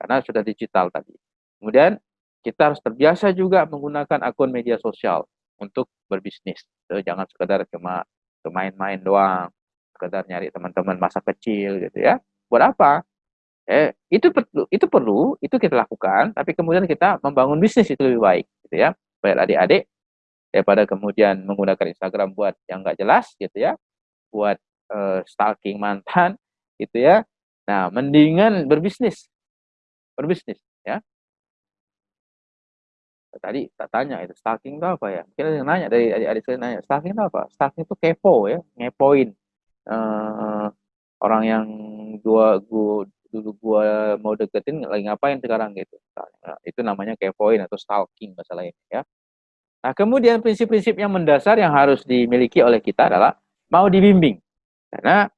karena sudah digital tadi. Kemudian kita harus terbiasa juga menggunakan akun media sosial untuk berbisnis. Jangan sekedar cuma main-main doang, sekedar nyari teman-teman masa kecil gitu ya. Buat apa? Eh, itu perlu, itu perlu, itu kita lakukan, tapi kemudian kita membangun bisnis itu lebih baik, gitu ya. Baik adik-adik, daripada kemudian menggunakan Instagram buat yang nggak jelas, gitu ya, buat uh, stalking mantan, [LAUGHS] gitu ya. Nah, mendingan berbisnis, berbisnis, ya. Tadi tak tanya itu stalking itu apa ya? Mungkin ada yang nanya dari adik-adik saya nanya, stalking itu apa? Stalking itu kepo ya, ngepoin uh, orang yang dua gua dulu gua mau deketin lagi ngapain sekarang gitu. Nah, itu namanya kepoin atau stalking masalah ini ya. Nah, kemudian prinsip-prinsip yang mendasar yang harus dimiliki oleh kita adalah mau dibimbing. Karena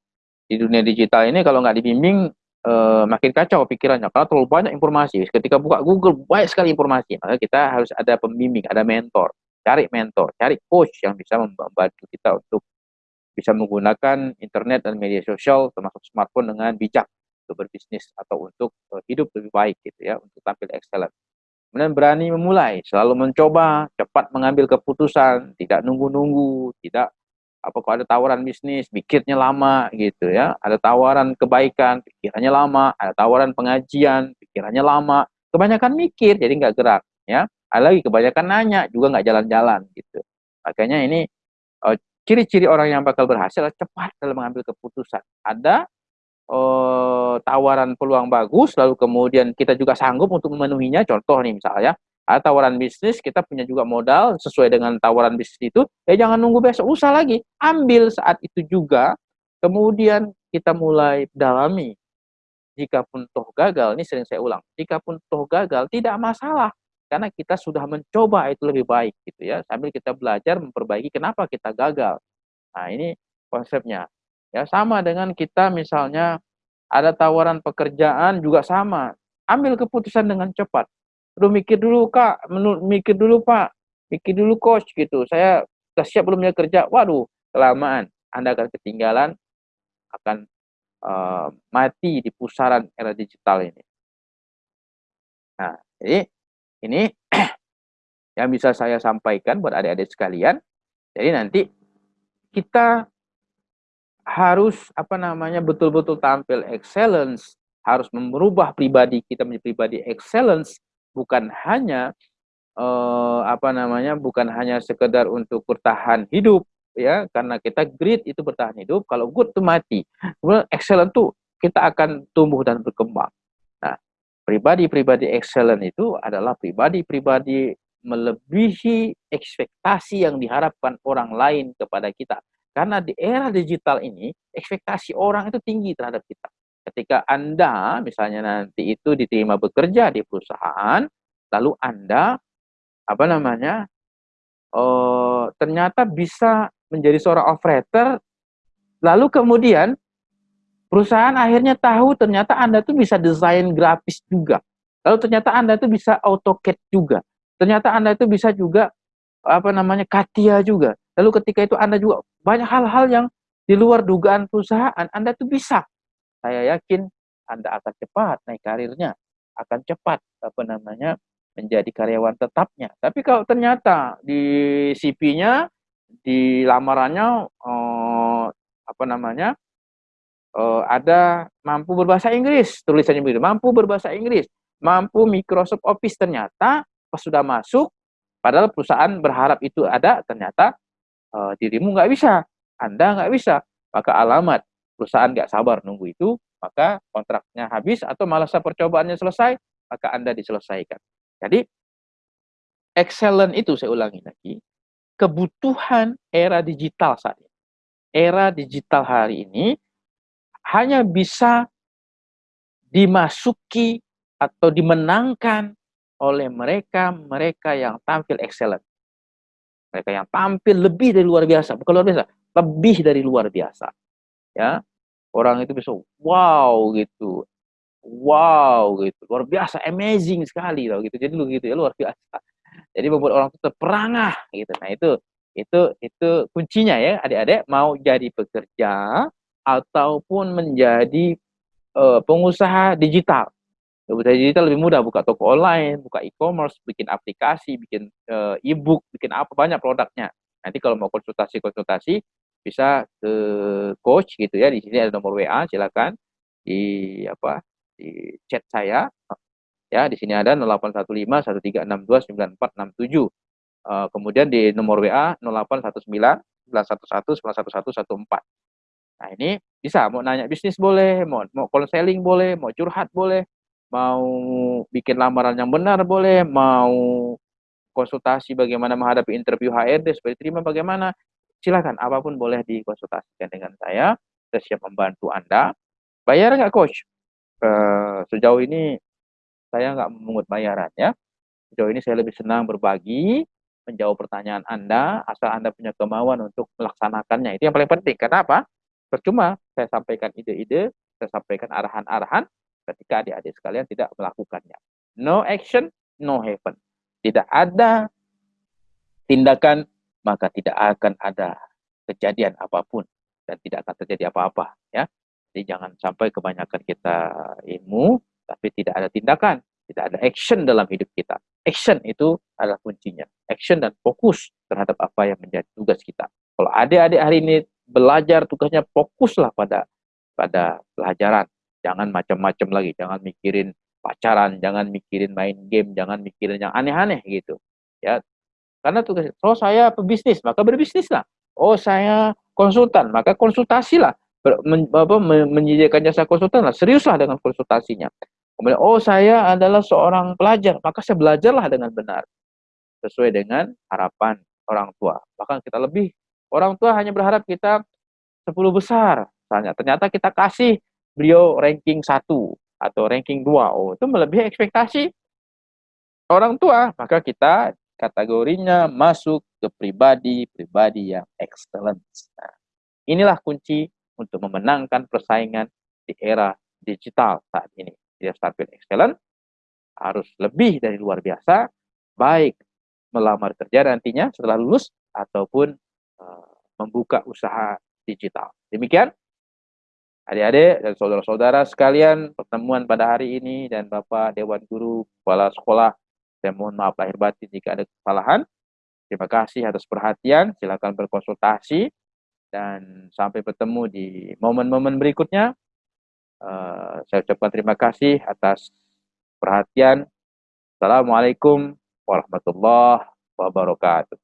di dunia digital ini kalau nggak dibimbing eh, makin kacau pikirannya karena terlalu banyak informasi. Ketika buka Google banyak sekali informasi, maka kita harus ada pembimbing, ada mentor. Cari mentor, cari coach yang bisa membantu kita untuk bisa menggunakan internet dan media sosial termasuk smartphone dengan bijak untuk berbisnis atau untuk uh, hidup lebih baik gitu ya, untuk tampil excellent. Kemudian berani memulai, selalu mencoba, cepat mengambil keputusan, tidak nunggu-nunggu, tidak apa kalau ada tawaran bisnis, pikirnya lama gitu ya. Ada tawaran kebaikan, pikirannya lama, ada tawaran pengajian, pikirannya lama. Kebanyakan mikir jadi nggak gerak ya. Ada lagi kebanyakan nanya juga nggak jalan-jalan gitu. Makanya ini uh, ciri-ciri orang yang bakal berhasil cepat dalam mengambil keputusan. Ada uh, tawaran peluang bagus, lalu kemudian kita juga sanggup untuk memenuhinya. Contoh nih misalnya, ada tawaran bisnis, kita punya juga modal sesuai dengan tawaran bisnis itu, ya jangan nunggu besok, usah lagi. Ambil saat itu juga, kemudian kita mulai dalami. Jika pun toh gagal, ini sering saya ulang, jika pun toh gagal, tidak masalah. Karena kita sudah mencoba itu lebih baik gitu ya, sambil kita belajar memperbaiki kenapa kita gagal. Nah ini konsepnya. Ya, sama dengan kita misalnya ada tawaran pekerjaan juga sama. Ambil keputusan dengan cepat. Perlu mikir dulu, Kak. Mikir dulu, Pak. Mikir dulu, Coach. gitu. Saya sudah siap belum ya kerja? Waduh, kelamaan. Anda akan ketinggalan, akan uh, mati di pusaran era digital ini. Nah, jadi ini [CLEARS THROAT] yang bisa saya sampaikan buat adik-adik sekalian. Jadi nanti kita harus apa namanya betul-betul tampil excellence, harus merubah pribadi kita menjadi pribadi excellence, bukan hanya uh, apa namanya bukan hanya sekedar untuk bertahan hidup ya. Karena kita great itu bertahan hidup kalau good itu mati. Kemudian excellent tuh kita akan tumbuh dan berkembang. Nah pribadi-pribadi excellent itu adalah pribadi-pribadi melebihi ekspektasi yang diharapkan orang lain kepada kita karena di era digital ini, ekspektasi orang itu tinggi terhadap kita. Ketika Anda misalnya nanti itu diterima bekerja di perusahaan, lalu Anda apa namanya? Oh, ternyata bisa menjadi seorang operator, lalu kemudian perusahaan akhirnya tahu ternyata Anda tuh bisa desain grafis juga. Lalu ternyata Anda itu bisa AutoCAD juga. Ternyata Anda itu bisa juga apa namanya Katia juga. Lalu ketika itu Anda juga banyak hal-hal yang di luar dugaan perusahaan, Anda tuh bisa. Saya yakin Anda akan cepat naik karirnya, akan cepat apa namanya menjadi karyawan tetapnya. Tapi kalau ternyata di CV-nya, di lamarannya eh, apa namanya eh, ada mampu berbahasa Inggris, tulisannya begitu, mampu berbahasa Inggris, mampu Microsoft Office ternyata pas sudah masuk, padahal perusahaan berharap itu ada, ternyata uh, dirimu nggak bisa, Anda nggak bisa, maka alamat perusahaan nggak sabar nunggu itu, maka kontraknya habis atau malah percobaannya selesai, maka Anda diselesaikan. Jadi, excellent itu saya ulangi lagi, kebutuhan era digital saat ini. Era digital hari ini hanya bisa dimasuki atau dimenangkan oleh mereka-mereka yang tampil excellent. Mereka yang tampil lebih dari luar biasa, bukan luar biasa, lebih dari luar biasa. Ya, orang itu bisa wow gitu, wow gitu, luar biasa, amazing sekali loh gitu. Jadi lu gitu ya luar biasa. Jadi membuat orang itu terperangah gitu. Nah itu itu itu kuncinya ya adik-adik mau jadi pekerja ataupun menjadi uh, pengusaha digital Pengusaha digital lebih mudah buka toko online, buka e-commerce, bikin aplikasi, bikin uh, e-book, bikin apa banyak produknya. Nanti kalau mau konsultasi-konsultasi bisa ke coach gitu ya. Di sini ada nomor WA, silakan di apa di chat saya. Ya, di sini ada 0815 1362 9467. Uh, kemudian di nomor WA 0819 911 91114. Nah, ini bisa mau nanya bisnis boleh, mau mau konseling boleh, mau curhat boleh, mau bikin lamaran yang benar boleh, mau konsultasi bagaimana menghadapi interview HRD supaya diterima bagaimana, silakan apa pun boleh dikonsultasikan dengan saya. Saya siap membantu Anda. Bayar nggak coach? Uh, sejauh ini saya nggak memungut bayaran ya. Sejauh ini saya lebih senang berbagi, menjawab pertanyaan Anda, asal Anda punya kemauan untuk melaksanakannya. Itu yang paling penting. Kenapa? Percuma saya sampaikan ide-ide, saya sampaikan arahan-arahan, ketika adik-adik sekalian tidak melakukannya. No action, no heaven. Tidak ada tindakan, maka tidak akan ada kejadian apa pun dan tidak akan terjadi apa-apa ya. Jadi jangan sampai kebanyakan kita ilmu tapi tidak ada tindakan, tidak ada action dalam hidup kita. Action itu adalah kuncinya. Action dan fokus terhadap apa yang menjadi tugas kita. Kalau adik-adik hari ini belajar tugasnya fokuslah pada pada pelajaran Jangan macam-macam lagi, jangan mikirin pacaran, jangan mikirin main game, jangan mikirin yang aneh-aneh gitu. Ya. Karena tugas oh saya pebisnis, maka berbisnislah. Oh saya konsultan, maka konsultasilah. Men, apa, menyediakan jasa konsultan lah, seriuslah dengan konsultasinya. Kemudian, oh saya adalah seorang pelajar, maka saya belajarlah dengan benar. Sesuai dengan harapan orang tua. Bahkan kita lebih, orang tua hanya berharap kita 10 besar. Misalnya, ternyata kita kasih beliau ranking satu atau ranking dua, oh itu melebihi ekspektasi orang tua, maka kita kategorinya masuk ke pribadi-pribadi yang excellent. Nah, inilah kunci untuk memenangkan persaingan di era digital saat ini. Dia tampil excellent, harus lebih dari luar biasa, baik melamar kerja nantinya setelah lulus ataupun uh, membuka usaha digital. Demikian Adik-adik dan saudara-saudara sekalian, pertemuan pada hari ini dan Bapak Dewan Guru, Kepala Sekolah, saya mohon maaf lahir batin jika ada kesalahan. Terima kasih atas perhatian, silakan berkonsultasi, dan sampai bertemu di momen-momen berikutnya. Uh, saya ucapkan terima kasih atas perhatian. Assalamualaikum warahmatullahi wabarakatuh.